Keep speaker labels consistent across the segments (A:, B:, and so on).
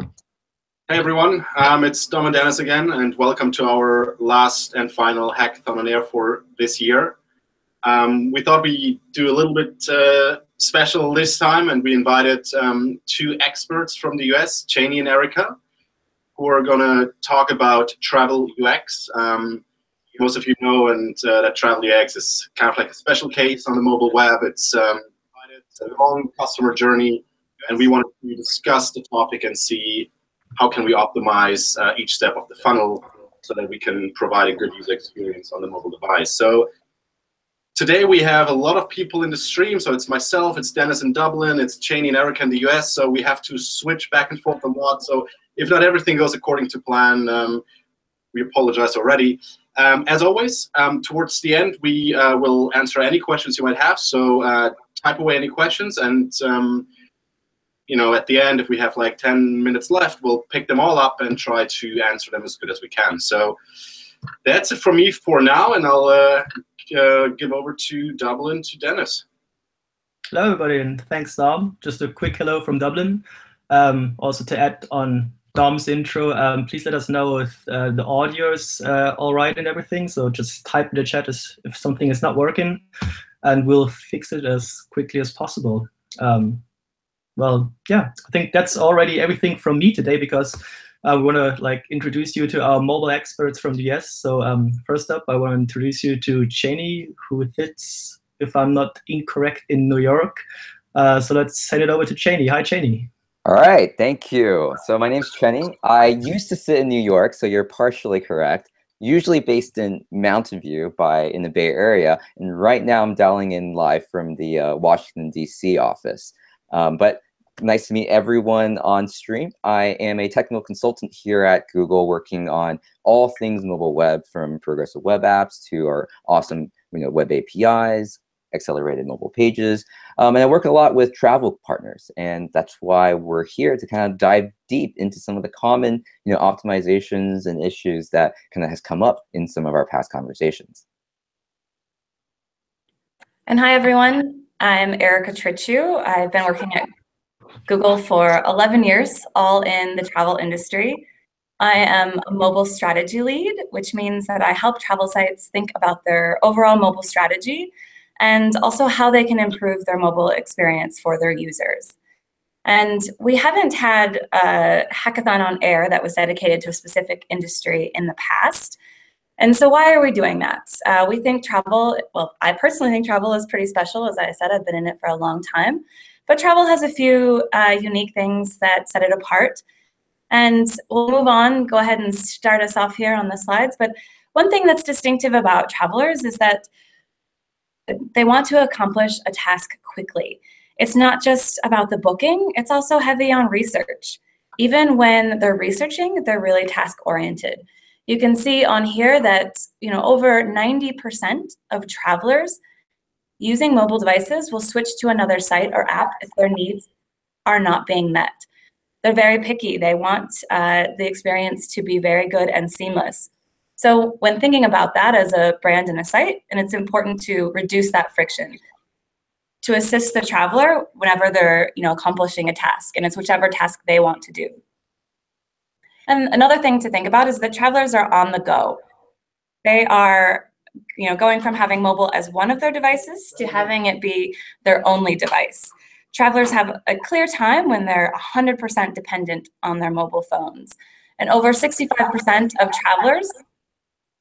A: Hey everyone, um, it's Dom and Dennis again, and welcome to our last and final hackathon on air for this year. Um, we thought we'd do a little bit uh, special this time, and we invited um, two experts from the US, Cheney and Erica, who are going to talk about travel UX. Um, most of you know, and uh, that travel UX is kind of like a special case on the mobile web. It's, um, it's a long customer journey, and we wanted to discuss the topic and see how can we optimize uh, each step of the funnel so that we can provide a good user experience on the mobile device. So today we have a lot of people in the stream. So it's myself, it's Dennis in Dublin, it's Cheney and Erica in the US. So we have to switch back and forth a lot. So if not everything goes according to plan, um, we apologize already. Um, as always, um, towards the end, we uh, will answer any questions you might have. So uh, type away any questions and um, you know, at the end, if we have like 10 minutes left, we'll pick them all up and try to answer them as good as we can. So that's it for me for now, and I'll uh, uh, give over to Dublin to Dennis.
B: Hello, everybody, and thanks, Dom. Just a quick hello from Dublin. Um, also to add on Dom's intro, um, please let us know if uh, the audio is uh, all right and everything. So just type in the chat if something is not working, and we'll fix it as quickly as possible. Um, well, yeah, I think that's already everything from me today because I want to like introduce you to our mobile experts from the US. So um, first up, I want to introduce you to Cheney, who sits, if I'm not incorrect, in New York. Uh, so let's send it over to Cheney. Hi, Cheney.
C: All right, thank you. So my name's Cheney. I used to sit in New York, so you're partially correct. Usually based in Mountain View by in the Bay Area, and right now I'm dialing in live from the uh, Washington D.C. office. Um, but nice to meet everyone on stream. I am a technical consultant here at Google working on all things mobile web from progressive web apps to our awesome you know, web APIs, accelerated mobile pages. Um, and I work a lot with travel partners. And that's why we're here to kind of dive deep into some of the common you know, optimizations and issues that kind of has come up in some of our past conversations.
D: And hi, everyone. I'm Erica Trichu. I've been working at Google for 11 years, all in the travel industry. I am a mobile strategy lead, which means that I help travel sites think about their overall mobile strategy and also how they can improve their mobile experience for their users. And we haven't had a hackathon on air that was dedicated to a specific industry in the past. And so why are we doing that? Uh, we think travel, well, I personally think travel is pretty special. As I said, I've been in it for a long time. But travel has a few uh, unique things that set it apart. And we'll move on, go ahead and start us off here on the slides. But one thing that's distinctive about travelers is that they want to accomplish a task quickly. It's not just about the booking, it's also heavy on research. Even when they're researching, they're really task oriented. You can see on here that you know over 90% of travelers using mobile devices will switch to another site or app if their needs are not being met. They're very picky. They want uh, the experience to be very good and seamless. So when thinking about that as a brand and a site, and it's important to reduce that friction to assist the traveler whenever they're you know accomplishing a task, and it's whichever task they want to do. And another thing to think about is that travelers are on the go. They are you know, going from having mobile as one of their devices to having it be their only device. Travelers have a clear time when they're 100% dependent on their mobile phones. And over 65% of travelers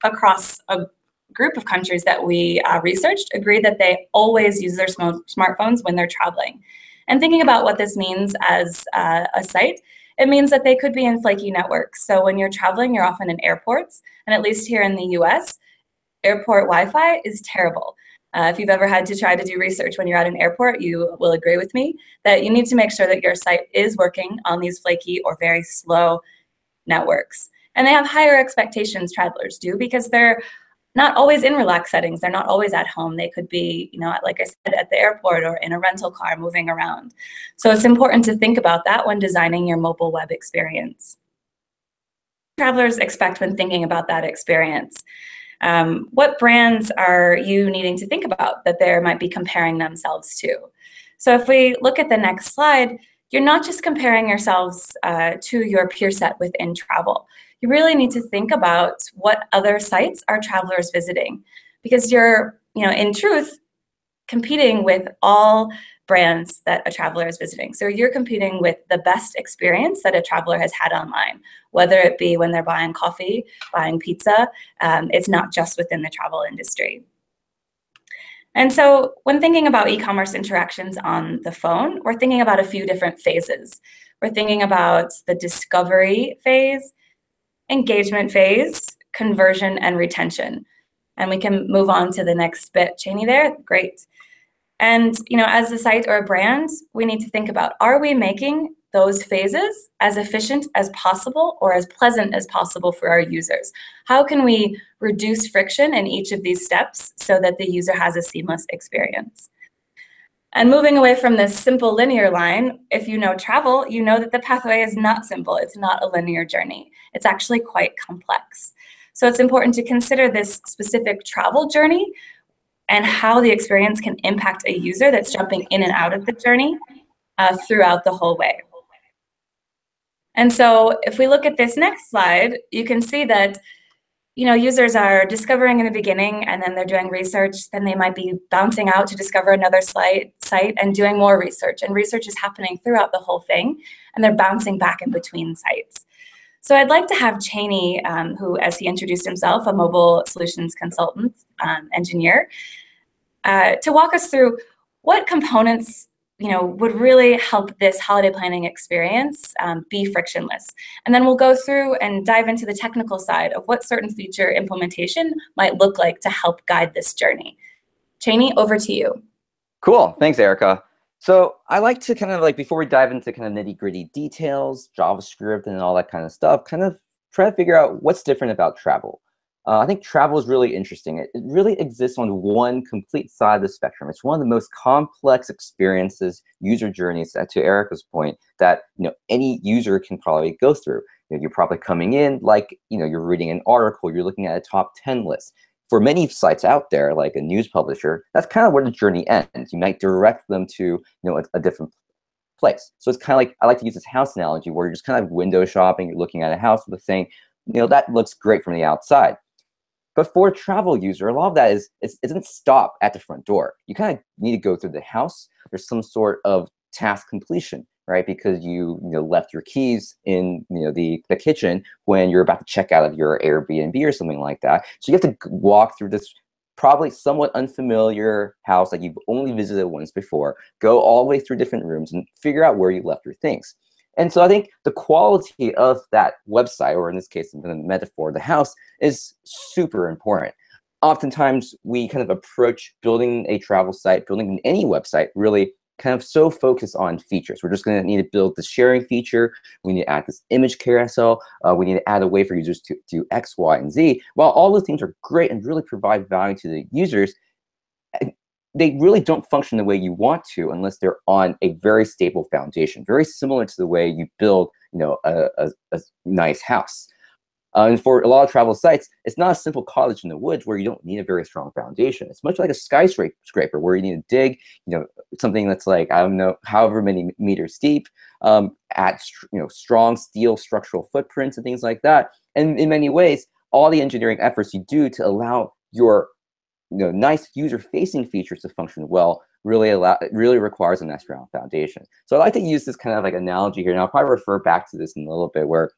D: across a group of countries that we uh, researched agree that they always use their sm smartphones when they're traveling. And thinking about what this means as uh, a site, it means that they could be in flaky networks. So when you're traveling, you're often in airports, and at least here in the US, airport Wi-Fi is terrible. Uh, if you've ever had to try to do research when you're at an airport, you will agree with me that you need to make sure that your site is working on these flaky or very slow networks. And they have higher expectations, travelers do, because they're not always in relaxed settings. They're not always at home. They could be, you know, like I said, at the airport or in a rental car moving around. So it's important to think about that when designing your mobile web experience. Travelers expect when thinking about that experience. Um, what brands are you needing to think about that they might be comparing themselves to? So if we look at the next slide, you're not just comparing yourselves uh, to your peer set within travel. You really need to think about what other sites are travelers visiting because you're, you know, in truth, competing with all brands that a traveler is visiting. So you're competing with the best experience that a traveler has had online, whether it be when they're buying coffee, buying pizza. Um, it's not just within the travel industry. And so when thinking about e-commerce interactions on the phone, we're thinking about a few different phases. We're thinking about the discovery phase, engagement phase, conversion, and retention. And we can move on to the next bit. Cheney there, great. And you know, as a site or a brand, we need to think about, are we making those phases as efficient as possible or as pleasant as possible for our users? How can we reduce friction in each of these steps so that the user has a seamless experience? And moving away from this simple linear line, if you know travel, you know that the pathway is not simple. It's not a linear journey. It's actually quite complex. So it's important to consider this specific travel journey and how the experience can impact a user that's jumping in and out of the journey uh, throughout the whole way. And so if we look at this next slide, you can see that you know, users are discovering in the beginning and then they're doing research, then they might be bouncing out to discover another site, site and doing more research. And research is happening throughout the whole thing, and they're bouncing back in between sites. So I'd like to have Cheney, um, who, as he introduced himself, a mobile solutions consultant um, engineer, uh, to walk us through what components you know, would really help this holiday planning experience um, be frictionless. And then we'll go through and dive into the technical side of what certain feature implementation might look like to help guide this journey. Cheney, over to you.
C: Cool, thanks, Erica. So I like to kind of like, before we dive into kind of nitty gritty details, JavaScript and all that kind of stuff, kind of try to figure out what's different about travel. Uh, I think travel is really interesting. It, it, really exists on one complete side of the spectrum. It's one of the most complex experiences, user journeys, uh, to Erica's point, that you know any user can probably go through. You know, you're probably coming in like you know you're reading an article, you're looking at a top 10 list. For many sites out there, like a news publisher, that's kind of where the journey ends. You might direct them to you know a, a different place. So it's kind of like I like to use this house analogy where you're just kind of window shopping, you're looking at a house, with saying, you know, that looks great from the outside but for a travel user, a lot of that is it doesn't stop at the front door. You kind of need to go through the house. There's some sort of task completion, right? Because you, you know, left your keys in you know the, the kitchen when you're about to check out of your Airbnb or something like that. So you have to walk through this probably somewhat unfamiliar house that you've only visited once before, go all the way through different rooms and figure out where you left your things. And so I think the quality of that website, or in this case, the metaphor, the house, is super important. Oftentimes, we kind of approach building a travel site, building any website, really kind of so focused on features. We're just going to need to build the sharing feature. We need to add this image carousel. Uh, we need to add a way for users to do X, Y, and Z. While all those things are great and really provide value to the users, they really don't function the way you want to unless they're on a very stable foundation, very similar to the way you build, you know, a, a, a nice house. Uh, and for a lot of travel sites, it's not a simple cottage in the woods where you don't need a very strong foundation. It's much like a skyscraper where you need to dig, you know, something that's like, I don't know, however many meters deep, um, at, you know, strong steel structural footprints and things like that. And in many ways, all the engineering efforts you do to allow your you know, nice user-facing features to function well really allow really requires a nice strong foundation. So I like to use this kind of like analogy here, and I'll probably refer back to this in a little bit, where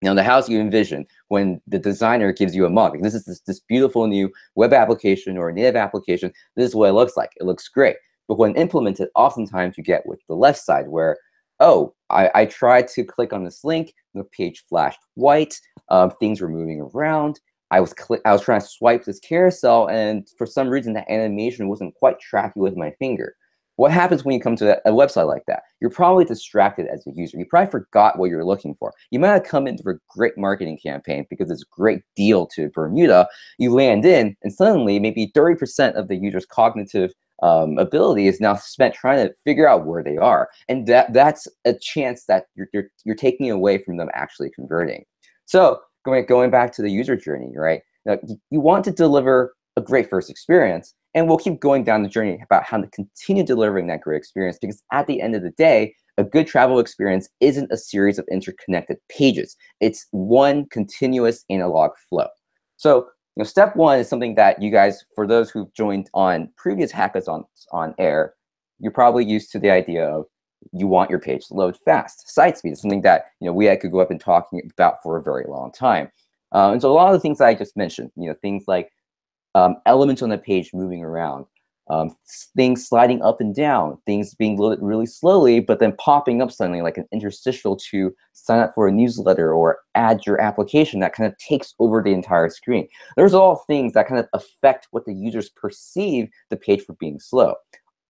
C: you know the house you envision when the designer gives you a mug. This is this, this beautiful new web application or native application. This is what it looks like. It looks great, but when implemented, oftentimes you get with the left side where oh, I, I tried to click on this link, the page flashed white, um, things were moving around, I was click I was trying to swipe this carousel, and for some reason, the animation wasn't quite tracking with my finger. What happens when you come to a, website like that? You're probably distracted as a user. You probably forgot what you're looking for. You might have come into a great marketing campaign because it's a great deal to Bermuda. You land in, and suddenly maybe 30% of the user's cognitive um, ability is now spent trying to figure out where they are. And that that's a chance that you're, you're, you're taking away from them actually converting. So going, going back to the user journey, right? Now, you want to deliver a great first experience, and we'll keep going down the journey about how to continue delivering that great experience because at the end of the day, a good travel experience isn't a series of interconnected pages. It's one continuous analog flow. So you know, step one is something that you guys, for those who've joined on previous hackathons on on air, you're probably used to the idea of you want your page to load fast. Site speed is something that you know we could go up and talking about for a very long time. Uh, and so a lot of the things I just mentioned, you know, things like um, elements on the page moving around, um, things sliding up and down, things being loaded really slowly, but then popping up suddenly like an interstitial to sign up for a newsletter or add your application that kind of takes over the entire screen. There's all things that kind of affect what the users perceive the page for being slow.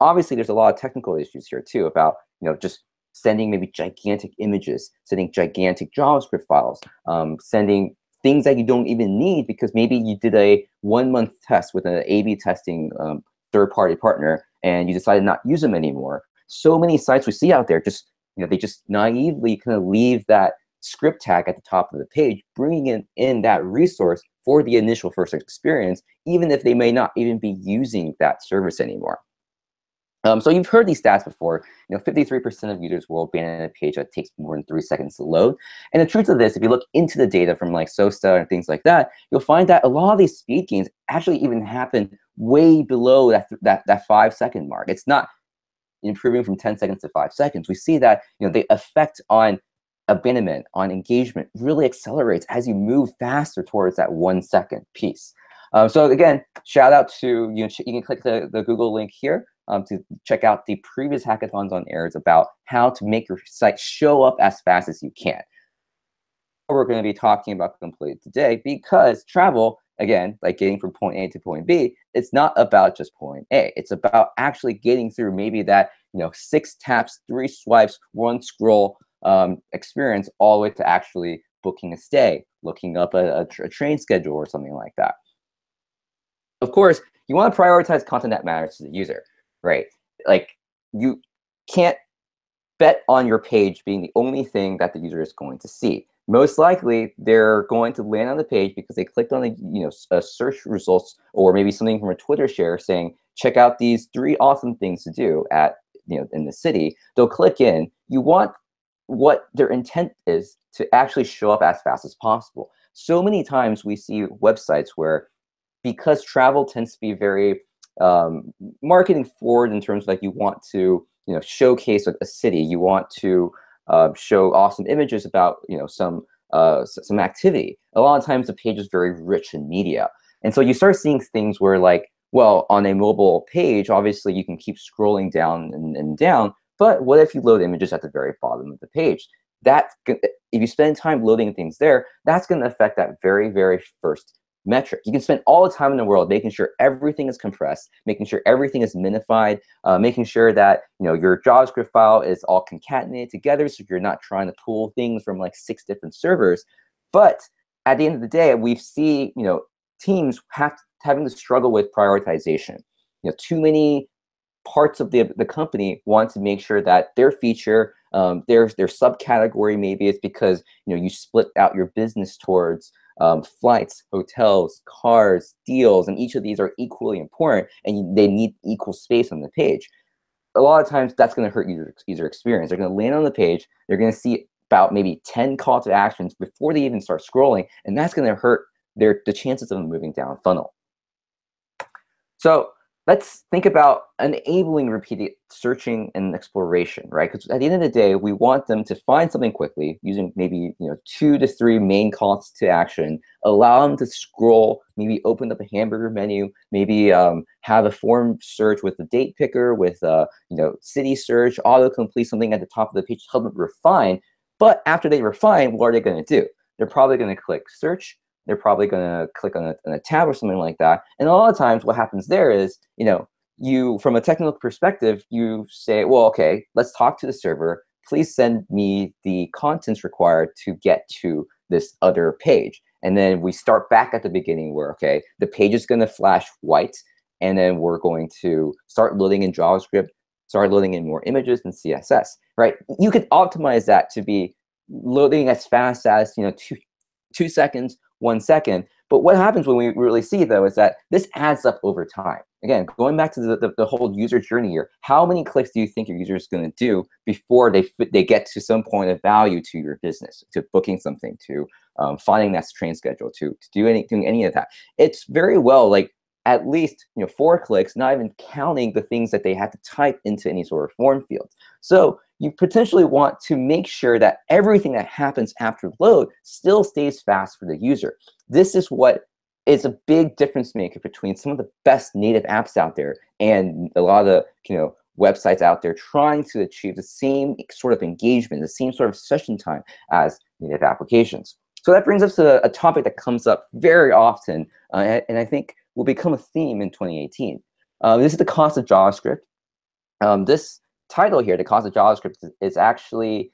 C: Obviously, there's a lot of technical issues here too about you know just sending maybe gigantic images, sending gigantic JavaScript files, um, sending things that you don't even need because maybe you did a one month test with an A-B testing um, third party partner and you decided not to use them anymore. So many sites we see out there just, you know, they just naively kind of leave that script tag at the top of the page, bringing in, in that resource for the initial first experience, even if they may not even be using that service anymore. Um, so you've heard these stats before. You know, 53% of users will abandon a page that takes more than three seconds to load. And the truth of this, if you look into the data from like SOASTA and things like that, you'll find that a lot of these speed gains actually even happen way below that, that, that five second mark. It's not improving from 10 seconds to five seconds. We see that you know the effect on abandonment, on engagement really accelerates as you move faster towards that one second piece. Um, so again, shout out to, you, know, you can click the, the Google link here um, to check out the previous hackathons on airs about how to make your site show up as fast as you can. We're going to be talking about completely today because travel, again, like getting from point A to point B, it's not about just point A. It's about actually getting through maybe that you know six taps, three swipes, one scroll um, experience all the way to actually booking a stay, looking up a, a, a train schedule or something like that. Of course, you want to prioritize content that matters to the user right? Like you can't bet on your page being the only thing that the user is going to see. Most likely, they're going to land on the page because they clicked on the you know a search results or maybe something from a Twitter share saying, check out these three awesome things to do at you know in the city. They'll click in. You want what their intent is to actually show up as fast as possible. So many times we see websites where because travel tends to be very um, marketing forward in terms of like you want to you know showcase a, city, you want to uh, show awesome images about you know some uh, some activity. A lot of times the page is very rich in media, and so you start seeing things where like well on a mobile page, obviously you can keep scrolling down and, and down, but what if you load images at the very bottom of the page? That if you spend time loading things there, that's going to affect that very very first metric. You can spend all the time in the world making sure everything is compressed, making sure everything is minified, uh, making sure that you know your JavaScript file is all concatenated together so you're not trying to pull things from like six different servers. But at the end of the day, we see you know teams have having to struggle with prioritization. You know, too many parts of the, the company want to make sure that their feature, um, their, their subcategory maybe it's because you know you split out your business towards um, flights, hotels, cars, deals, and each of these are equally important and they need equal space on the page. A lot of times that's going to hurt user, user experience. They're going to land on the page, they're going to see about maybe 10 call to actions before they even start scrolling, and that's going to hurt their the chances of them moving down funnel. So let's think about enabling repeated searching and exploration, right? Because at the end of the day, we want them to find something quickly using maybe you know two to three main calls to action, allow them to scroll, maybe open up a hamburger menu, maybe um, have a form search with the date picker, with uh, you know city search, auto complete something at the top of the page to help them refine. But after they refine, what are they going to do? They're probably going to click search, they're probably going to click on a, on a tab or something like that. And a lot of times what happens there is, you know, you, from a technical perspective, you say, well, okay, let's talk to the server. Please send me the contents required to get to this other page. And then we start back at the beginning where, okay, the page is going to flash white, and then we're going to start loading in JavaScript, start loading in more images and CSS, right? You could optimize that to be loading as fast as, you know, two, two seconds one second. But what happens when we really see though is that this adds up over time. Again, going back to the, the, the whole user journey here, how many clicks do you think your user is going to do before they they get to some point of value to your business, to booking something, to um, finding that train schedule, to, to do any, doing any of that? It's very well like at least you know four clicks, not even counting the things that they had to type into any sort of form field. So you potentially want to make sure that everything that happens after load still stays fast for the user. This is what is a big difference maker between some of the best native apps out there and a lot of the you know websites out there trying to achieve the same sort of engagement, the same sort of session time as native applications. So that brings us to a topic that comes up very often, uh, and I think will become a theme in 2018. Uh, this is the cost of JavaScript. Um, this title here, the cost of JavaScript, is actually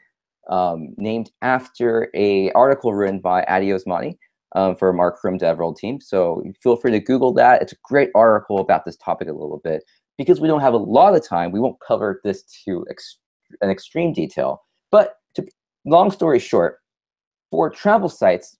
C: um, named after a article written by Addy Osmani um, for our DevWorld team. So feel free to Google that. It's a great article about this topic a little bit. Because we don't have a lot of time, we won't cover this to ex an extreme detail. But to, long story short, for travel sites,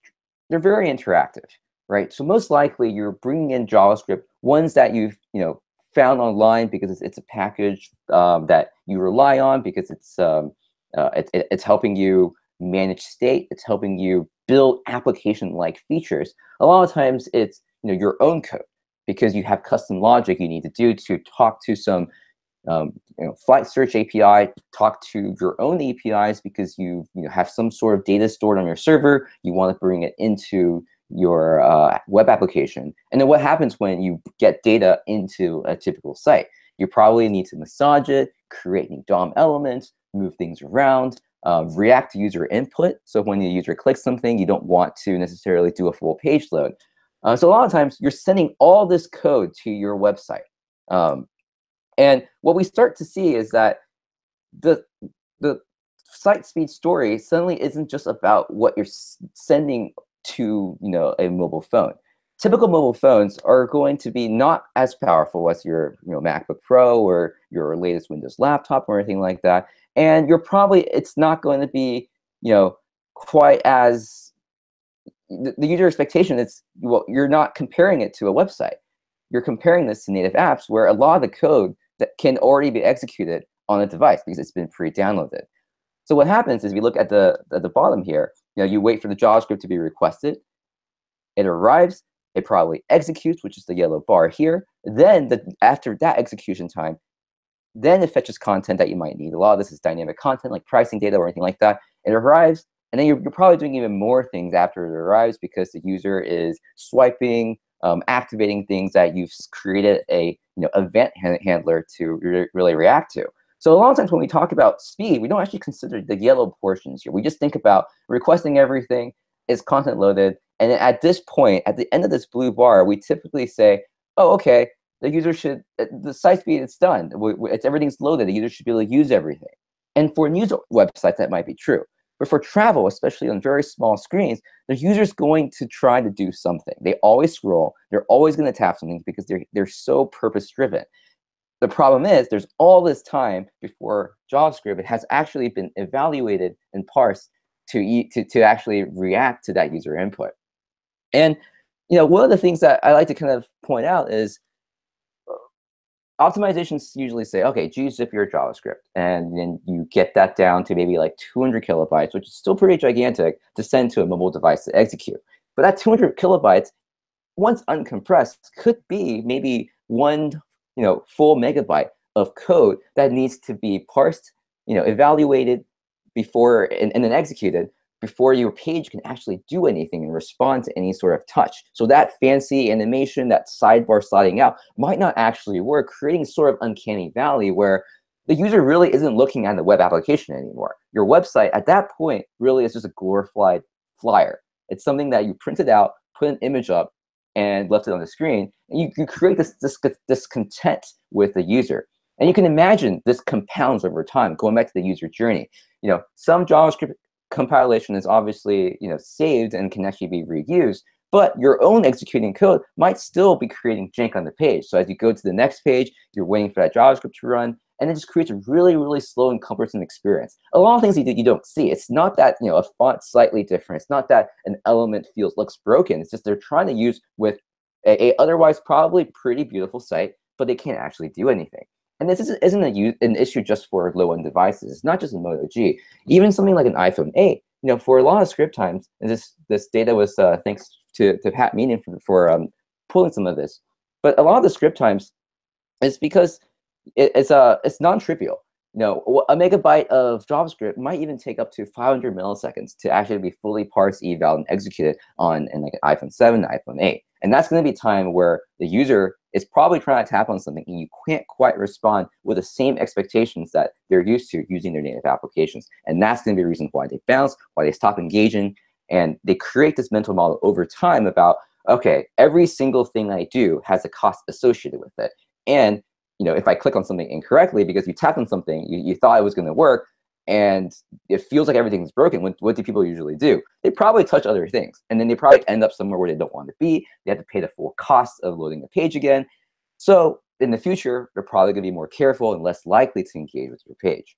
C: they're very interactive, right? So most likely you're bringing in JavaScript, ones that you've you know found online because it's, it's a package um, that you rely on because it's um, uh, it, it, it's helping you manage state, it's helping you build application-like features. A lot of times it's you know your own code because you have custom logic you need to do to talk to some um, you know, flight search API, talk to your own APIs because you, you know, have some sort of data stored on your server. You want to bring it into your uh, web application. And then what happens when you get data into a typical site? You probably need to massage it, create new DOM elements, move things around, uh, react to user input. So when the user clicks something, you don't want to necessarily do a full page load. Uh, so a lot of times you're sending all this code to your website. Um, and what we start to see is that the, the site speed story suddenly isn't just about what you're sending to you know a mobile phone. Typical mobile phones are going to be not as powerful as your you know MacBook Pro or your latest Windows laptop or anything like that. And you're probably it's not going to be you know quite as the, the user expectation is well you're not comparing it to a website. You're comparing this to native apps where a lot of the code that can already be executed on a device because it's been pre-downloaded. So what happens is we look at the at the bottom here. You know, you wait for the JavaScript to be requested. It arrives. It probably executes, which is the yellow bar here. Then the, after that execution time, then it fetches content that you might need. A lot of this is dynamic content, like pricing data or anything like that. It arrives, and then you're, you're probably doing even more things after it arrives because the user is swiping, um, activating things that you've created a you know event handler to re really react to. So a lot of times when we talk about speed, we don't actually consider the yellow portions here. We just think about requesting everything, is content loaded, and at this point, at the end of this blue bar, we typically say, oh, okay, the user should, uh, the site speed, it's done. It's, everything's loaded. The user should be able to use everything. And for news websites, that might be true. But for travel, especially on very small screens, the user's going to try to do something. They always scroll. They're always going to tap something because they're, they're so purpose-driven. The problem is there's all this time before JavaScript has actually been evaluated and parsed to, to, to actually react to that user input. And you know, one of the things that I like to kind of point out is uh, optimizations usually say, okay, gzip your JavaScript, and then you get that down to maybe like 200 kilobytes, which is still pretty gigantic to send to a mobile device to execute. But that 200 kilobytes, once uncompressed, could be maybe one you know, full megabyte of code that needs to be parsed, you know, evaluated before and, and then executed before your page can actually do anything and respond to any sort of touch. So that fancy animation, that sidebar sliding out might not actually work, creating sort of uncanny valley where the user really isn't looking at the web application anymore. Your website at that point really is just a glorified flyer. It's something that you printed out, put an image up, and left it on the screen, and you, you create this, this discontent with the user. And you can imagine this compounds over time, going back to the user journey. You know, some JavaScript compilation is obviously you know saved and can actually be reused, but your own executing code might still be creating jank on the page. So as you go to the next page, you're waiting for that JavaScript to run, and it just creates a really, really slow and cumbersome experience. A lot of things you, you don't see. It's not that you know a font slightly different. It's not that an element feels looks broken. It's just they're trying to use with a, a otherwise probably pretty beautiful site, but they can't actually do anything. And this isn't a, an issue just for low-end devices. It's not just in Moto G. Even something like an iPhone 8, you know, for a lot of script times, and this this data was uh, thanks to, to Pat Meenan for, for um, pulling some of this. But a lot of the script times is because it, it's uh, it's non-trivial. You know, a megabyte of JavaScript might even take up to 500 milliseconds to actually be fully parsed, eval, and executed on in like an iPhone 7, iPhone 8. And that's going to be time where the user is probably trying to tap on something and you can't quite respond with the same expectations that they're used to using their native applications. And that's going to be a reason why they bounce, why they stop engaging, and they create this mental model over time about, okay, every single thing I do has a cost associated with it. And you know, if I click on something incorrectly because you tapped on something, you, you thought it was going to work, and it feels like everything's broken, what, what do people usually do? They probably touch other things. And then they probably end up somewhere where they don't want to be. They have to pay the full cost of loading the page again. So in the future, they're probably going to be more careful and less likely to engage with your page.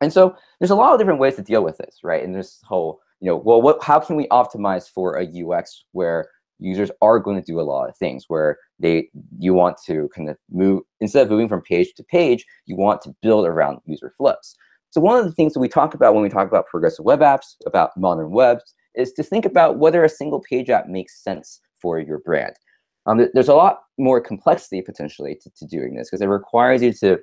C: And so there's a lot of different ways to deal with this, right? And this whole, you know, well, what, how can we optimize for a UX where users are going to do a lot of things where they you want to kind of move instead of moving from page to page, you want to build around user flows. So one of the things that we talk about when we talk about progressive web apps, about modern webs, is to think about whether a single page app makes sense for your brand. Um, there's a lot more complexity potentially to, to doing this because it requires you to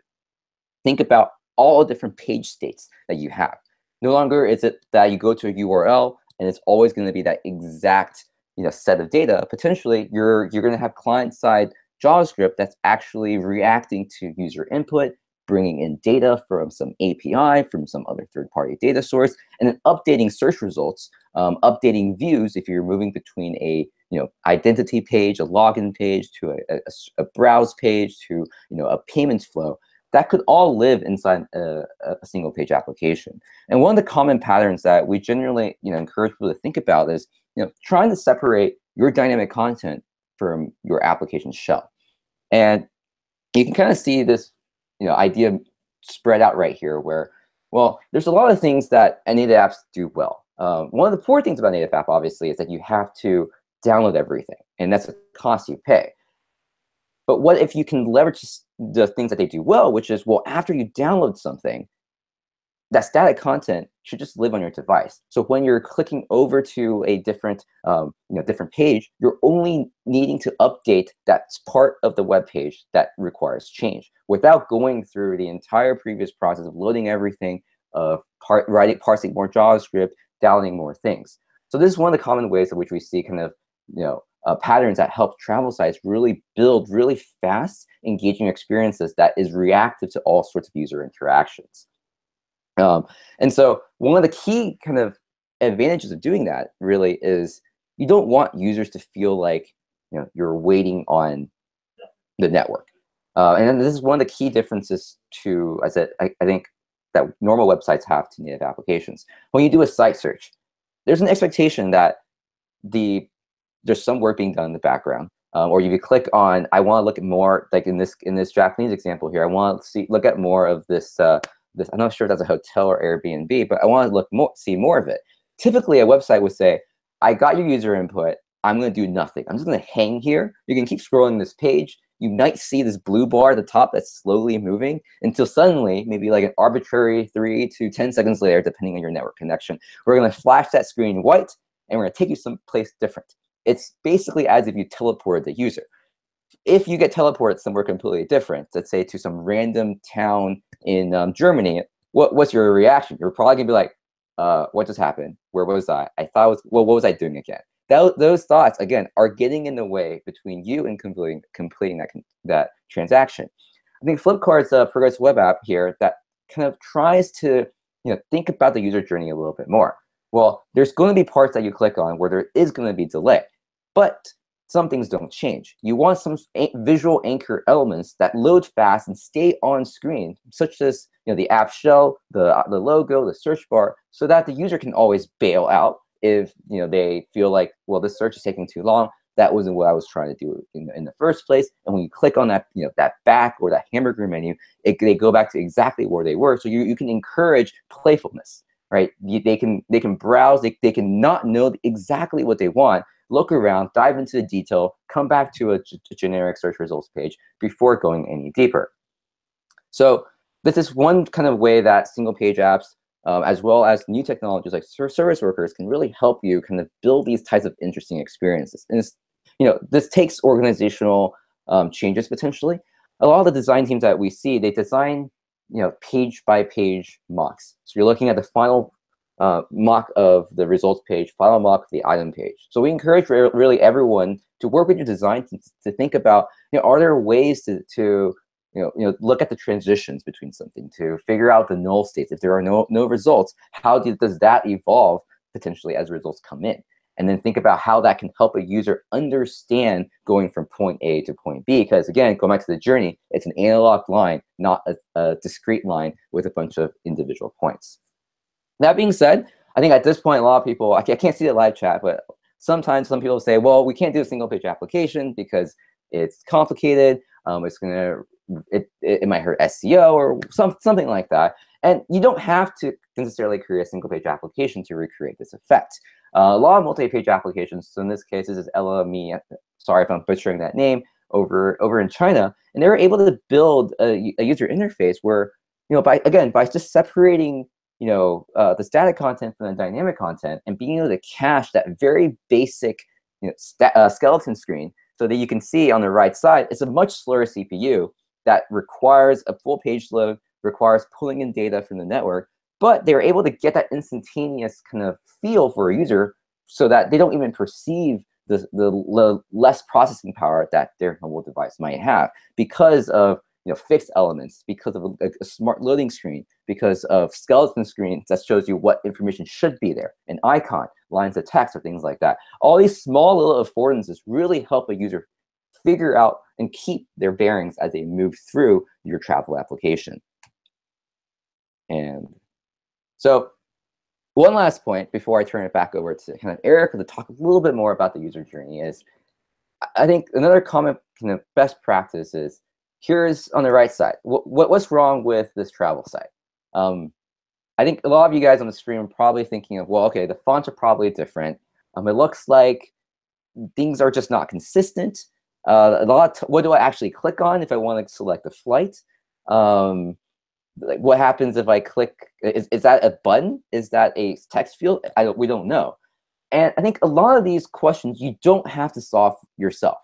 C: think about all different page states that you have. No longer is it that you go to a URL and it's always going to be that exact you know, set of data. Potentially, you're you're going to have client-side JavaScript that's actually reacting to user input bringing in data from some API, from some other third-party data source, and then updating search results, um, updating views if you're moving between a you know identity page, a login page, to a, a, a browse page, to you know a payments flow. That could all live inside a, a single page application. And one of the common patterns that we generally you know encourage people to think about is you know trying to separate your dynamic content from your application shell. And you can kind of see this you know idea spread out right here where well there's a lot of things that native apps do well um, one of the poor things about native app obviously is that you have to download everything and that's a cost you pay but what if you can leverage the things that they do well which is well after you download something that static content should just live on your device. So when you're clicking over to a different, um, you know, different page, you're only needing to update that part of the web page that requires change without going through the entire previous process of loading everything, of part, writing, parsing more JavaScript, downloading more things. So this is one of the common ways in which we see kind of, you know, uh, patterns that help travel sites really build really fast, engaging experiences that is reactive to all sorts of user interactions. Um, and so one of the key kind of advantages of doing that really is you don't want users to feel like you know you're waiting on the network. Uh, and this is one of the key differences to, as I, I think, that normal websites have to native applications. When you do a site search, there's an expectation that the there's some work being done in the background. Um, or you click on, I want to look at more, like in this in this Japanese example here, I want to see look at more of this uh, this, I'm not sure if that's a hotel or Airbnb, but I want to look more, see more of it. Typically, a website would say, I got your user input. I'm going to do nothing. I'm just going to hang here. You can keep scrolling this page. You might see this blue bar at the top that's slowly moving until suddenly, maybe like an arbitrary three to 10 seconds later, depending on your network connection, we're going to flash that screen white and we're going to take you someplace different. It's basically as if you teleported the user if you get teleported somewhere completely different, let's say to some random town in um, Germany, what, what's your reaction? You're probably gonna be like, uh, what just happened? Where was I? I thought was, well, what was I doing again? That, those thoughts, again, are getting in the way between you and completing, completing that, that transaction. I think Flipkart's a progressive web app here that kind of tries to you know, think about the user journey a little bit more. Well, there's going to be parts that you click on where there is going to be delay. But some things don't change. You want some visual anchor elements that load fast and stay on screen, such as you know the app shell, the the logo, the search bar, so that the user can always bail out if you know they feel like well this search is taking too long. that wasn't what I was trying to do in, in the first place. And when you click on that, you know, that back or that hamburger menu, it, they go back to exactly where they were. So you, you can encourage playfulness, right? They can they can browse, they, they can not know exactly what they want, look around, dive into the detail, come back to a, a generic search results page before going any deeper. So this is one kind of way that single page apps um, as well as new technologies like service workers can really help you kind of build these types of interesting experiences. And you know, this takes organizational um, changes potentially. A lot of the design teams that we see, they design you know page by page mocks. So you're looking at the final uh, mock of the results page, final mock of the item page. So we encourage re really everyone to work with your design to, to think about, you know, are there ways to, to you know, you know, look at the transitions between something to figure out the null states. If there are no, no results, how do, does that evolve potentially as results come in? And then think about how that can help a user understand going from point A to point B. Because again, going back to the journey, it's an analog line, not a, a discrete line with a bunch of individual points. That being said, I think at this point, a lot of people, I can't see the live chat, but sometimes some people say, well, we can't do a single page application because it's complicated. Um, it's going to it, it, might hurt SEO or some, something like that. And you don't have to necessarily create a single page application to recreate this effect. Uh, a lot of multi-page applications, so in this case, this is Ele.me, sorry if I'm butchering that name, over, over in China, and they were able to build a, a user interface where, you know, by again, by just separating you know, uh, the static content from the dynamic content and being able to cache that very basic you know, uh, skeleton screen so that you can see on the right side, it's a much slower CPU, that requires a full page load, requires pulling in data from the network, but they're able to get that instantaneous kind of feel for a user so that they don't even perceive the, the less processing power that their mobile device might have because of you know, fixed elements, because of a, a, smart loading screen, because of skeleton screens that shows you what information should be there, an icon, lines of text, or things like that. All these small little affordances really help a user figure out and keep their bearings as they move through your travel application. And so one last point before I turn it back over to kind of Erica to talk a little bit more about the user journey is I think another common kind of best practice is here's on the right side. What, what's wrong with this travel site? Um, I think a lot of you guys on the stream are probably thinking of, well, okay, the fonts are probably different. Um, it looks like things are just not consistent. Uh, a lot. what do I actually click on if I want to select a flight? Um, like what happens if I click? Is, is that a button? Is that a text field? I we don't know. And I think a lot of these questions you don't have to solve yourself.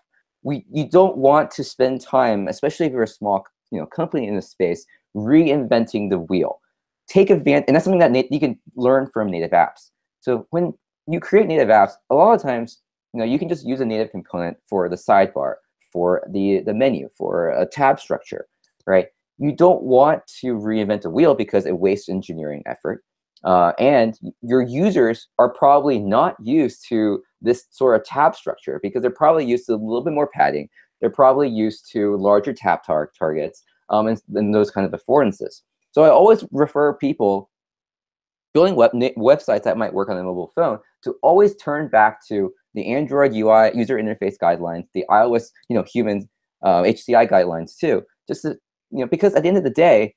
C: We you don't want to spend time, especially if you're a small you know company in this space, reinventing the wheel. Take advantage, and that's something that you can learn from native apps. So when you create native apps, a lot of times you know, you can just use a native component for the sidebar, for the, the menu, for a tab structure, right? You don't want to reinvent a wheel because it wastes engineering effort. Uh, and your users are probably not used to this sort of tab structure because they're probably used to a little bit more padding. They're probably used to larger tab tar targets um, and, and those kind of affordances. So I always refer people building web websites that might work on a mobile phone to always turn back to the Android UI user interface guidelines, the iOS, you know, human uh, HCI guidelines too. Just to, you know, because at the end of the day,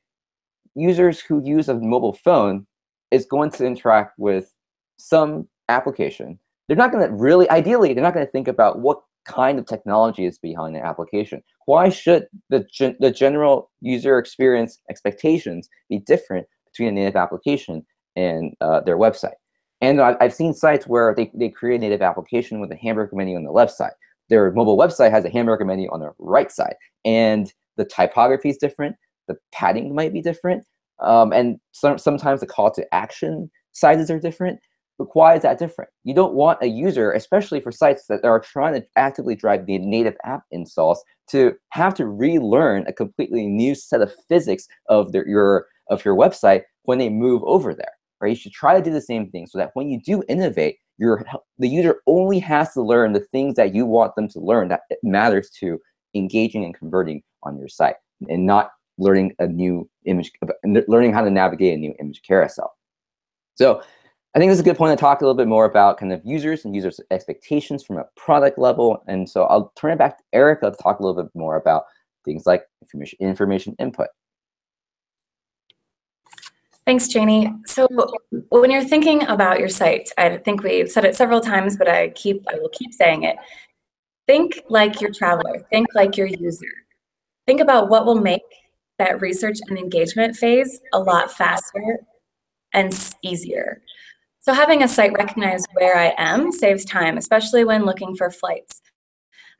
C: users who use a mobile phone is going to interact with some application. They're not going to really, ideally, they're not going to think about what kind of technology is behind the application. Why should the, gen the general user experience expectations be different between a native application and uh, their website? And I've seen sites where they, they create a native application with a hamburger menu on the left side. Their mobile website has a hamburger menu on the right side. And the typography is different. The padding might be different. Um, and some, sometimes the call to action sizes are different. But why is that different? You don't want a user, especially for sites that are trying to actively drive the native app installs, to have to relearn a completely new set of physics of their, your, of your website when they move over there right? You should try to do the same thing so that when you do innovate, your the user only has to learn the things that you want them to learn that matters to engaging and converting on your site and not learning a new image, learning how to navigate a new image carousel. So I think this is a good point to talk a little bit more about kind of users and users' expectations from a product level. And so I'll turn it back to Erica to talk a little bit more about things like information, information input.
D: Thanks, Cheney. So when you're thinking about your site, I think we've said it several times, but I keep I will keep saying it. Think like your traveler. Think like your user. Think about what will make that research and engagement phase a lot faster and easier. So having a site recognize where I am saves time, especially when looking for flights.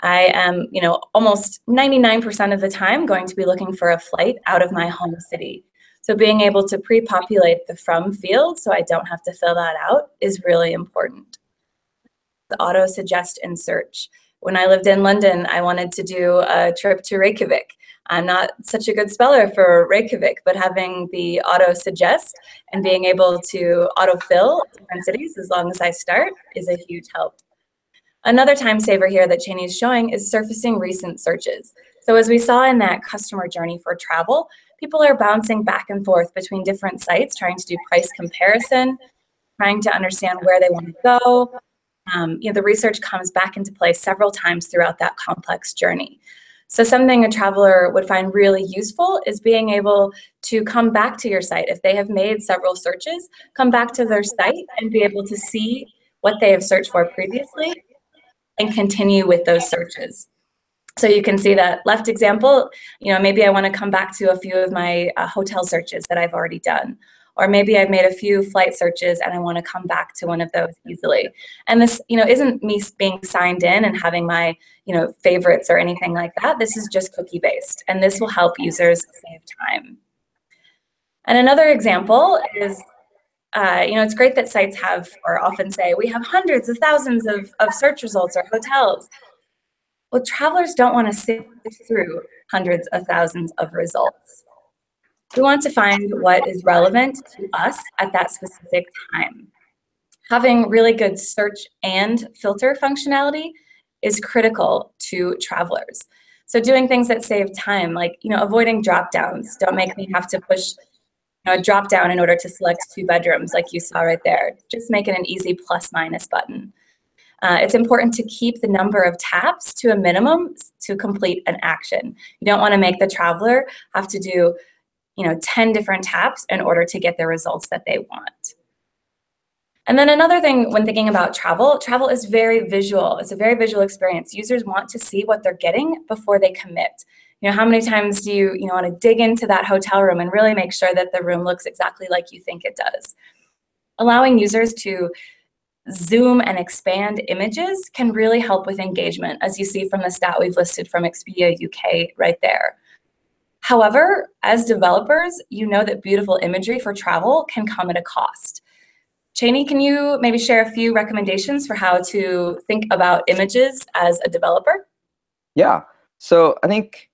D: I am, you know, almost 99% of the time going to be looking for a flight out of my home city. So being able to pre-populate the from field so I don't have to fill that out is really important. The auto suggest and search. When I lived in London, I wanted to do a trip to Reykjavik. I'm not such a good speller for Reykjavik, but having the auto suggest and being able to autofill different cities as long as I start is a huge help. Another time saver here that Cheney is showing is surfacing recent searches. So as we saw in that customer journey for travel, people are bouncing back and forth between different sites, trying to do price comparison, trying to understand where they want to go. Um, you know, the research comes back into play several times throughout that complex journey. So something a traveler would find really useful is being able to come back to your site. If they have made several searches, come back to their site and be able to see what they have searched for previously and continue with those searches. So you can see that left example, you know, maybe I want to come back to a few of my uh, hotel searches that I've already done. Or maybe I've made a few flight searches and I want to come back to one of those easily. And this, you know, isn't me being signed in and having my, you know, favorites or anything like that. This is just cookie based and this will help users save time. And another example is uh, you know, it's great that sites have or often say, we have hundreds of thousands of, of search results or hotels. Well, travelers don't want to sift through hundreds of thousands of results. We want to find what is relevant to us at that specific time. Having really good search and filter functionality is critical to travelers. So doing things that save time, like you know, avoiding drop downs, don't make me have to push you know, a drop down in order to select two bedrooms, like you saw right there. Just make it an easy plus minus button. Uh, it's important to keep the number of taps to a minimum to complete an action. You don't want to make the traveler have to do you know, 10 different taps in order to get the results that they want. And then another thing when thinking about travel, travel is very visual. It's a very visual experience. Users want to see what they're getting before they commit. You know, how many times do you, you know, want to dig into that hotel room and really make sure that the room looks exactly like you think it does? Allowing users to zoom and expand images can really help with engagement, as you see from the stat we've listed from Expedia UK right there. However, as developers, you know that beautiful imagery for travel can come at a cost. Cheney, can you maybe share a few recommendations for how to think about images as a developer?
C: Yeah. So I think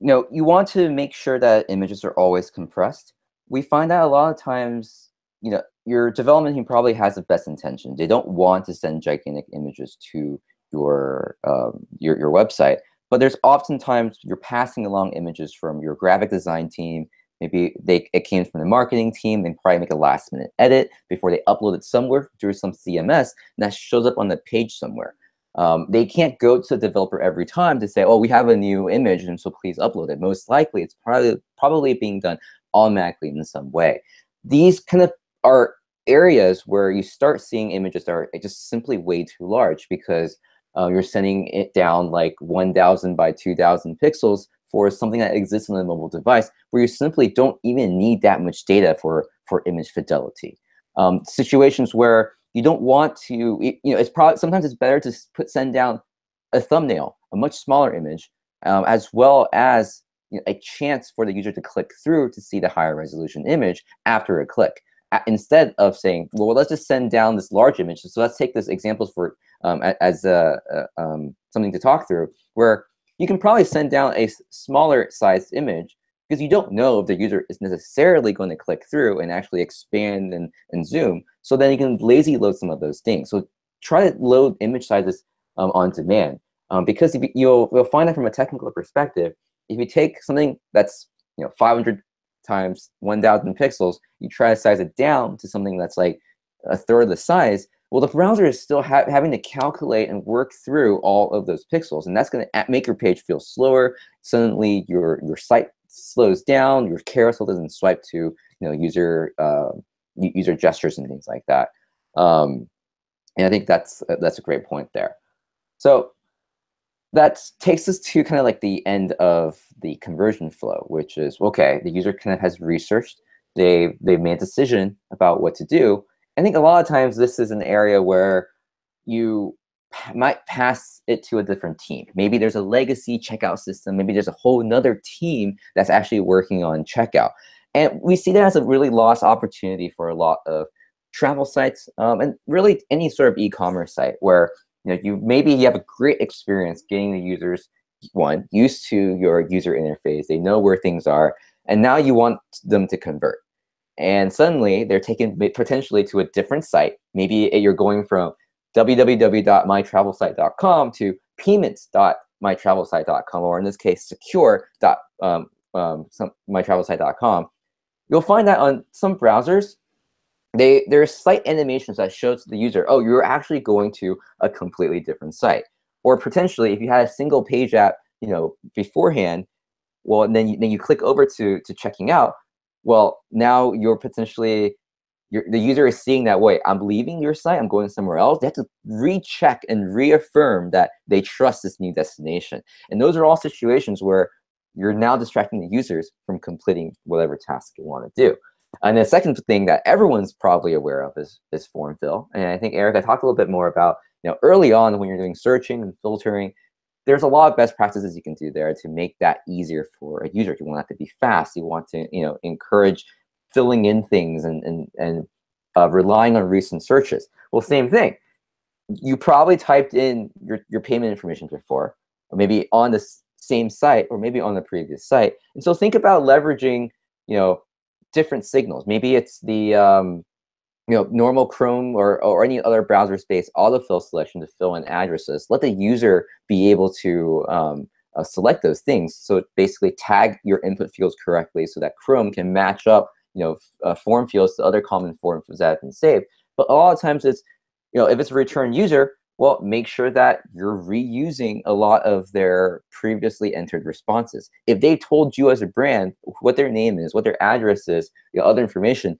C: you know you want to make sure that images are always compressed. We find that a lot of times, you know, your development team probably has the best intention. They don't want to send gigantic images to your um, your your website, but there's oftentimes you're passing along images from your graphic design team. Maybe they it came from the marketing team. They probably make a last minute edit before they upload it somewhere through some CMS, and that shows up on the page somewhere. Um, they can't go to the developer every time to say, "Oh, we have a new image, and so please upload it." Most likely, it's probably probably being done automatically in some way. These kind of are areas where you start seeing images that are just simply way too large because uh, you're sending it down like 1000 by 2000 pixels for something that exists on a mobile device where you simply don't even need that much data for, for image fidelity. Um, situations where you don't want to, you know, it's probably, sometimes it's better to put send down a thumbnail, a much smaller image, um, as well as you know, a chance for the user to click through to see the higher resolution image after a click instead of saying, well, let's just send down this large image. So let's take this examples for um, as uh, uh, um, something to talk through, where you can probably send down a smaller sized image because you don't know if the user is necessarily going to click through and actually expand and, and zoom. So then you can lazy load some of those things. So try to load image sizes um, on demand. Um, because if you, you'll, you'll find that from a technical perspective, if you take something that's you know 500 times 1000 pixels, you try to size it down to something that's like a third of the size, well, the browser is still ha having to calculate and work through all of those pixels, and that's going to make your page feel slower. Suddenly, your your site slows down, your carousel doesn't swipe to you know user uh, user gestures and things like that. Um, and I think that's that's a great point there. So that takes us to kind of like the end of the conversion flow, which is okay. The user kind of has researched, they they've made a decision about what to do, I think a lot of times this is an area where you might pass it to a different team. Maybe there's a legacy checkout system. Maybe there's a whole nother team that's actually working on checkout. And we see that as a really lost opportunity for a lot of travel sites um, and really any sort of e-commerce site where you know you maybe you have a great experience getting the users one used to your user interface. They know where things are, and now you want them to convert and suddenly they're taken potentially to a different site. Maybe you're going from www.mytravelsite.com to payments.mytravelsite.com, or in this case, secure.mytravelsite.com. Um, You'll find that on some browsers, they there's site animations that shows the user, oh, you're actually going to a completely different site. Or potentially, if you had a single page app, you know, beforehand, well, and then you, then you click over to to checking out, well, now you're potentially, you're, the user is seeing that, wait, I'm leaving your site, I'm going somewhere else. They have to recheck and reaffirm that they trust this new destination. And those are all situations where you're now distracting the users from completing whatever task you want to do. And the second thing that everyone's probably aware of is, is form fill. And I think, Eric, I talked a little bit more about, you know, early on when you're doing searching and filtering, there's a lot of best practices you can do there to make that easier for a user. You want that to be fast. You want to, you know, encourage filling in things and and and uh, relying on recent searches. Well, same thing. You probably typed in your your payment information before, or maybe on the same site, or maybe on the previous site. And so think about leveraging, you know, different signals. Maybe it's the um, you know, normal Chrome or, or any other browser space autofill selection to fill in addresses. Let the user be able to um, uh, select those things. So basically tag your input fields correctly so that Chrome can match up, you know, uh, form fields to other common forms that have been saved. But a lot of times it's, you know, if it's a return user, well, make sure that you're reusing a lot of their previously entered responses. If they told you as a brand what their name is, what their address is, you know, other information,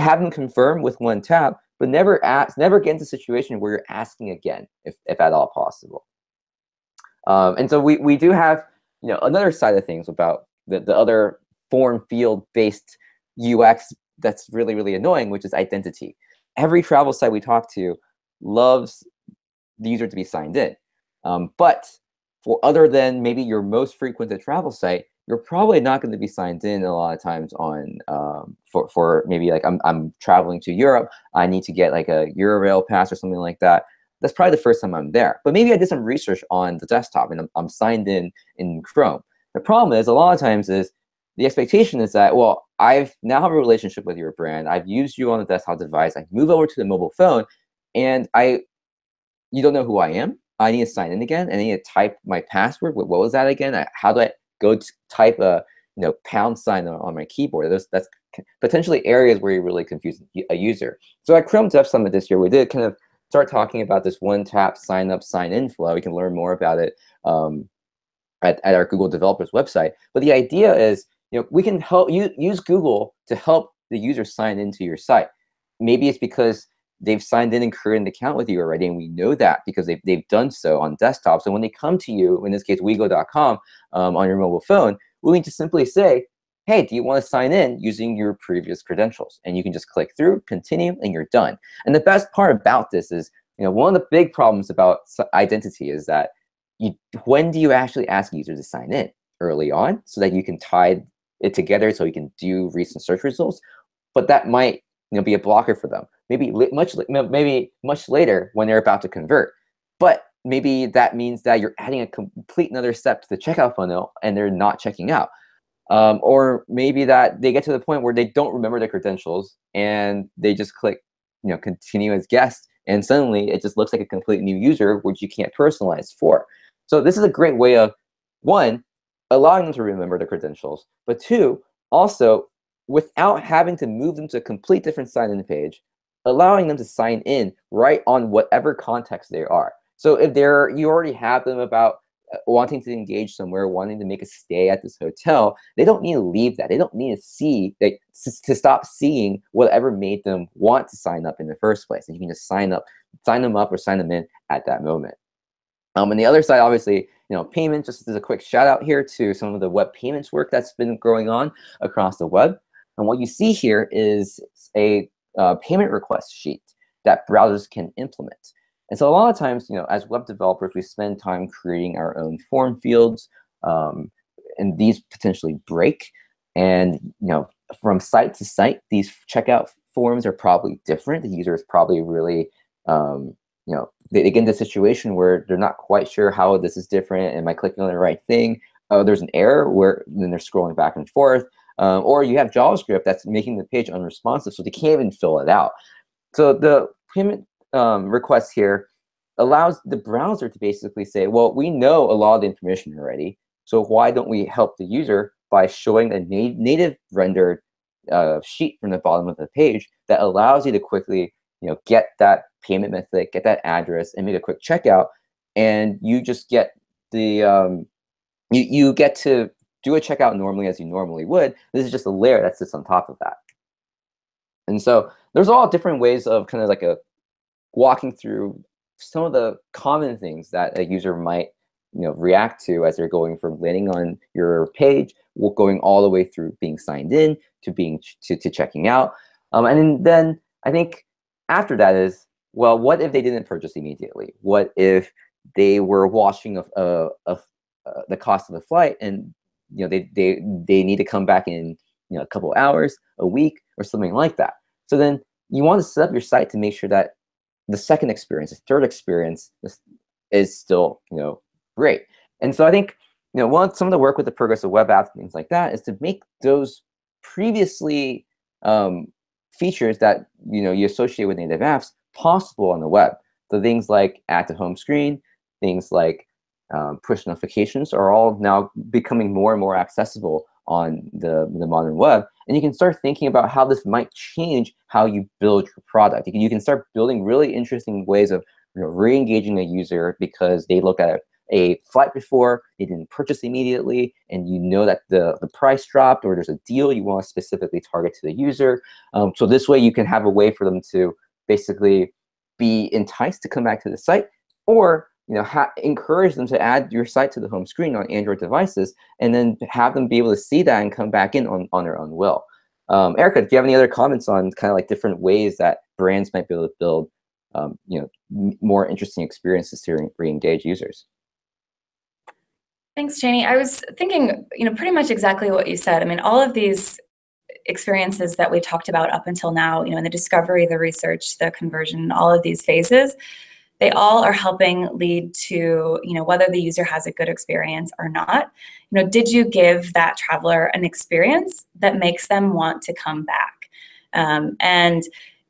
C: have them confirm with one tap, but never ask, never get into a situation where you're asking again, if, if at all possible. Um, and so we, we do have, you know, another side of things about the, the other form field based UX that's really, really annoying, which is identity. Every travel site we talk to loves the user to be signed in. Um, but for other than maybe your most frequented travel site, you're probably not going to be signed in a lot of times on um, for, for maybe like I'm, I'm traveling to Europe, I need to get like a Eurail pass or something like that. That's probably the first time I'm there. But maybe I did some research on the desktop and I'm, I'm signed in in Chrome. The problem is a lot of times is the expectation is that, well, I've now have a relationship with your brand. I've used you on the desktop device. I move over to the mobile phone and I, you don't know who I am. I need to sign in again and I need to type my password. What was that again? How do I go type a you know pound sign on, on my keyboard. Those, that's potentially areas where you really confuse a user. So at Chrome Dev Summit this year, we did kind of start talking about this one-tap sign-up, sign-in flow. We can learn more about it um, at, at our Google developers website. But the idea is, you know, we can help you use Google to help the user sign into your site. Maybe it's because they've signed in and created an account with you already, and we know that because they've, they've done so on desktop. So when they come to you, in this case, wego.com um, on your mobile phone, we need to simply say, hey, do you want to sign in using your previous credentials? And you can just click through, continue, and you're done. And the best part about this is, you know, one of the big problems about identity is that you, when do you actually ask users to sign in? Early on, so that you can tie it together so you can do recent search results. But that might you know, be a blocker for them maybe much maybe much later when they're about to convert. But maybe that means that you're adding a complete another step to the checkout funnel and they're not checking out. Um, or maybe that they get to the point where they don't remember their credentials and they just click, you know, continue as guest, and suddenly it just looks like a complete new user, which you can't personalize for. So this is a great way of one, allowing them to remember their credentials, but two, also without having to move them to a complete different sign-in page, allowing them to sign in right on whatever context they are. So if they're you already have them about uh, wanting to engage somewhere, wanting to make a stay at this hotel, they don't need to leave that. They don't need to see they, to stop seeing whatever made them want to sign up in the first place. And you can just sign up, sign them up or sign them in at that moment. Um, on the other side, obviously, you know, payment, just as a quick shout out here to some of the web payments work that's been going on across the web. And what you see here is a uh, payment request sheet that browsers can implement. And so a lot of times, you know, as web developers, we spend time creating our own form fields, um, and these potentially break. And you know, from site to site, these checkout forms are probably different. The user is probably really, um, you know, they, they get into a situation where they're not quite sure how this is different. Am I clicking on the right thing? Oh, there's an error where then they're scrolling back and forth. Um, or you have JavaScript that's making the page unresponsive, so they can't even fill it out. So the payment um, request here allows the browser to basically say, well, we know a lot of the information already, so why don't we help the user by showing a na native rendered uh, sheet from the bottom of the page that allows you to quickly you know, get that payment method, get that address, and make a quick checkout, and you just get the um, you you get to do a checkout normally as you normally would. This is just a layer that sits on top of that. And so there's all different ways of kind of like a walking through some of the common things that a user might you know react to as they're going from landing on your page, going all the way through being signed in to being to, to checking out. Um, and then I think after that is well, what if they didn't purchase immediately? What if they were watching a, a, a, a the cost of the flight and you know they they they need to come back in you know a couple hours, a week, or something like that. So then you want to set up your site to make sure that the second experience, the third experience is, still you know great. And so I think you know one some of the work with the progressive web apps things like that is to make those previously um, features that you know you associate with native apps possible on the web. So things like add to home screen, things like um, push notifications are all now becoming more and more accessible on the, the modern web. And you can start thinking about how this might change how you build your product. You can, you can start building really interesting ways of you know, re-engaging a user because they look at a flight before, they didn't purchase immediately, and you know that the, the price dropped or there's a deal you want to specifically target to the user. Um, so this way you can have a way for them to basically be enticed to come back to the site or you know, encourage them to add your site to the home screen on Android devices, and then have them be able to see that and come back in on, on their own will. Um, Erica, do you have any other comments on kind of like different ways that brands might be able to build, um, you know, more interesting experiences to re-engage users?
D: Thanks, Cheney. I was thinking, you know, pretty much exactly what you said. I mean, all of these experiences that we talked about up until now, you know, in the discovery, the research, the conversion, all of these phases, they all are helping lead to you know whether the user has a good experience or not. You know did you give that traveler an experience that makes them want to come back? Um, and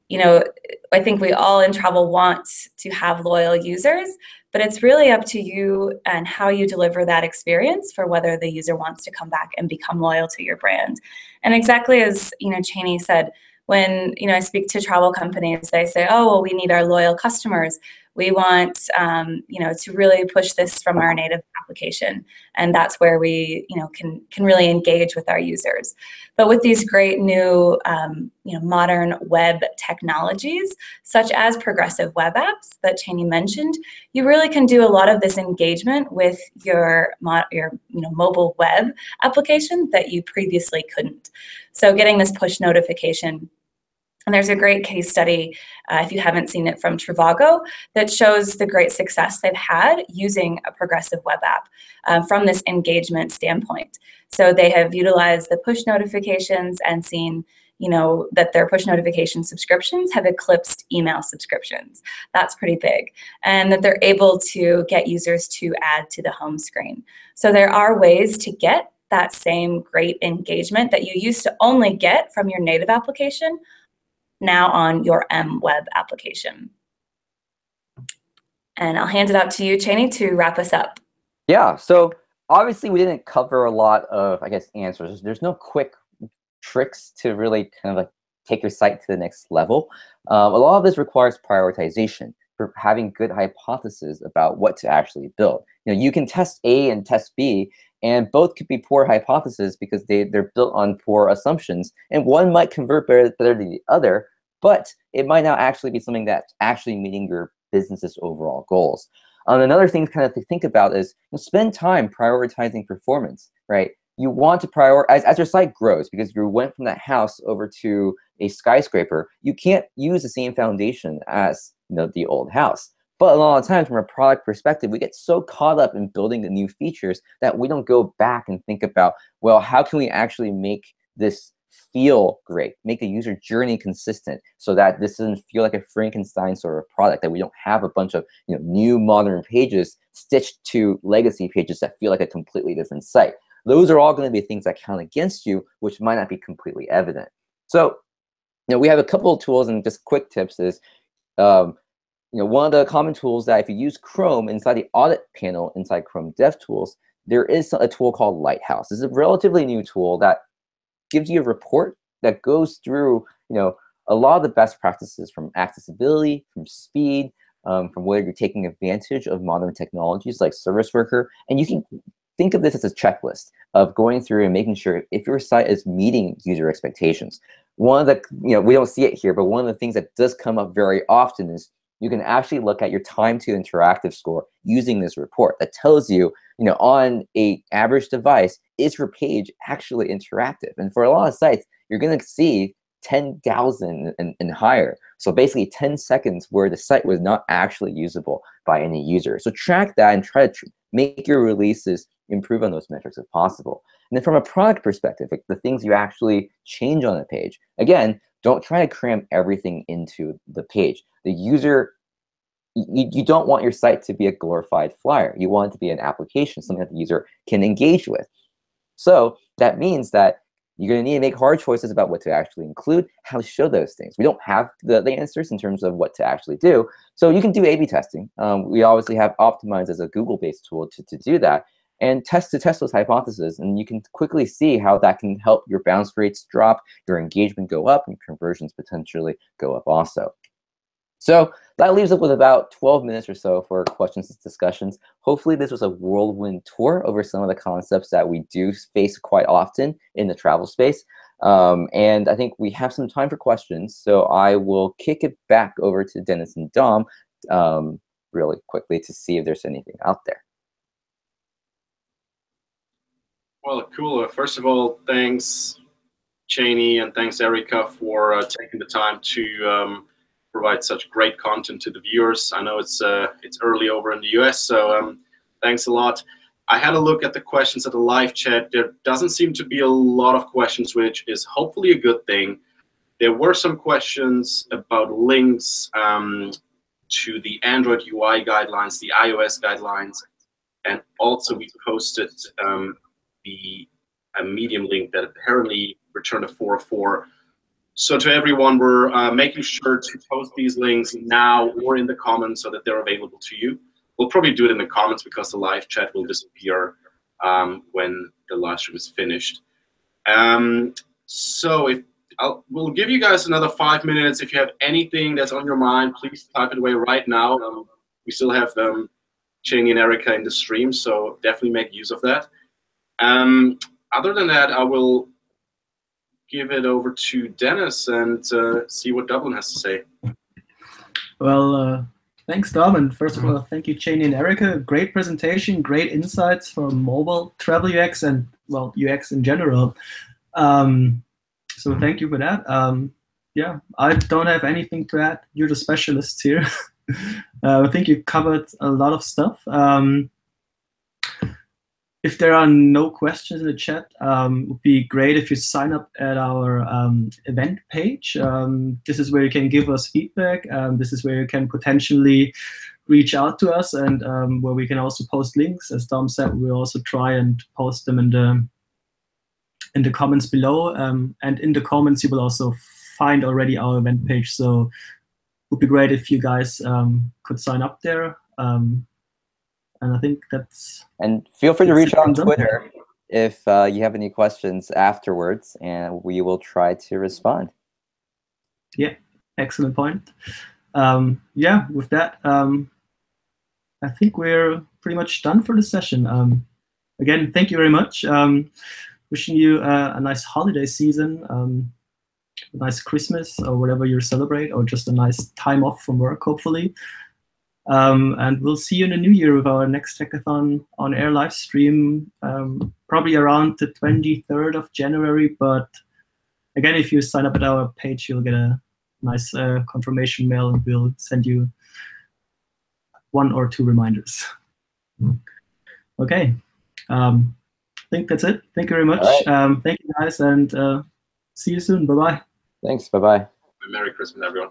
D: you know i think we all in travel want to have loyal users but it's really up to you and how you deliver that experience for whether the user wants to come back and become loyal to your brand. And exactly as you know cheney said when you know I speak to travel companies, they say, "Oh, well, we need our loyal customers we want um, you know to really push this from our native application and that's where we you know can can really engage with our users. But with these great new um, you know modern web technologies such as progressive web apps that Cheney mentioned you really can do a lot of this engagement with your your you know mobile web application that you previously couldn't. So getting this push notification and there's a great case study, uh, if you haven't seen it, from Trivago that shows the great success they've had using a progressive web app uh, from this engagement standpoint. So they have utilized the push notifications and seen you know that their push notification subscriptions have eclipsed email subscriptions. That's pretty big. And that they're able to get users to add to the home screen. So there are ways to get that same great engagement that you used to only get from your native application now on your M web application. And I'll hand it out to you, Cheney, to wrap us up.
C: Yeah, so obviously we didn't cover a lot of, I guess, answers. There's no quick tricks to really kind of like take your site to the next level. Um, a lot of this requires prioritization for having good hypotheses about what to actually build. You know, you can test A and test B, and both could be poor hypotheses because they, they're built on poor assumptions, and one might convert better, better than the other, but it might not actually be something that's actually meeting your business's overall goals. Um, another thing kind of to think about is you know, spend time prioritizing performance, right? You want to prioritize, as your site grows, because you went from that house over to a skyscraper, you can't use the same foundation as you know, the old house. But a lot of times from a product perspective, we get so caught up in building the new features that we don't go back and think about, well, how can we actually make this feel great, make the user journey consistent so that this doesn't feel like a Frankenstein sort of product, that we don't have a bunch of you know, new modern pages stitched to legacy pages that feel like a completely different site. Those are all going to be things that count against you, which might not be completely evident. So you know, we have a couple of tools and just quick tips is, um, you know, one of the common tools that if you use Chrome inside the audit panel inside Chrome DevTools, there is a tool called Lighthouse. This is a relatively new tool that gives you a report that goes through, you know, a lot of the best practices from accessibility, from speed, um, from where you're taking advantage of modern technologies like Service Worker, and you can think of this as a checklist of going through and making sure if your site is meeting user expectations. One of the, you know, we don't see it here, but one of the things that does come up very often is you can actually look at your time to interactive score using this report that tells you, you know, on a average device, is your page actually interactive? And for a lot of sites, you're going to see 10,000 and, and higher. So basically 10 seconds where the site was not actually usable by any user. So track that and try to tr make your releases improve on those metrics if possible. And then from a product perspective, like the things you actually change on the page, again, don't try to cram everything into the page. The user, you, you don't want your site to be a glorified flyer. You want it to be an application, something that the user can engage with. So that means that you're going to need to make hard choices about what to actually include, how to show those things. We don't have the, the answers in terms of what to actually do. So you can do A-B testing. Um, we obviously have Optimize as a Google-based tool to, to do that and test to test those hypotheses. And you can quickly see how that can help your bounce rates drop, your engagement go up, and conversions potentially go up also. So that leaves us with about 12 minutes or so for questions and discussions. Hopefully this was a whirlwind tour over some of the concepts that we do face quite often in the travel space. Um, and I think we have some time for questions. So I will kick it back over to Dennis and Dom um, really quickly to see if there's anything out there.
A: Well, cool. First of all, thanks, Cheney, and thanks, Erica, for uh, taking the time to um, provide such great content to the viewers. I know it's uh, it's early over in the US, so um, thanks a lot. I had a look at the questions at the live chat. There doesn't seem to be a lot of questions, which is hopefully a good thing. There were some questions about links um, to the Android UI guidelines, the iOS guidelines, and also we posted um, the a Medium link that apparently returned a 404. So to everyone, we're uh, making sure to post these links now or in the comments so that they're available to you. We'll probably do it in the comments because the live chat will disappear um, when the live stream is finished. Um, so if I'll, we'll give you guys another five minutes. If you have anything that's on your mind, please type it away right now. Um, we still have um, and Erica in the stream, so definitely make use of that. Um, other than that, I will give it over to Dennis and uh, see what Dublin has to say.
B: Well, uh, thanks, Dom. And first of all, thank you, Cheney and Erica. Great presentation, great insights from mobile travel UX and, well, UX in general. Um, so thank you for that. Um, yeah, I don't have anything to add. You're the specialists here. uh, I think you covered a lot of stuff. Um, if there are no questions in the chat, um, it would be great if you sign up at our um, event page. Um, this is where you can give us feedback. Um, this is where you can potentially reach out to us and um, where we can also post links. As Dom said, we'll also try and post them in the in the comments below. Um, and in the comments, you will also find already our event page. So it would be great if you guys could sign up there. And I think that's.
C: And feel free to reach out on Twitter if uh, you have any questions afterwards, and we will try to respond.
B: Yeah, excellent point. Um, yeah, with that, um, I think we're pretty much done for the session. Um, again, thank you very much. Um, wishing you a, a, nice holiday season, um, a nice Christmas or whatever you celebrate, or just a nice time off from work, hopefully. Um, and we'll see you in the new year with our next hackathon on air live stream, um, probably around the 23rd of January. But again, if you sign up at our page, you'll get a nice uh, confirmation mail and we'll send you one or two reminders. Okay. Um, I think that's it. Thank you very much.
C: Right.
B: Um, thank you guys and uh, see you soon. Bye-bye.
C: Thanks. Bye-bye.
A: Merry Christmas, everyone.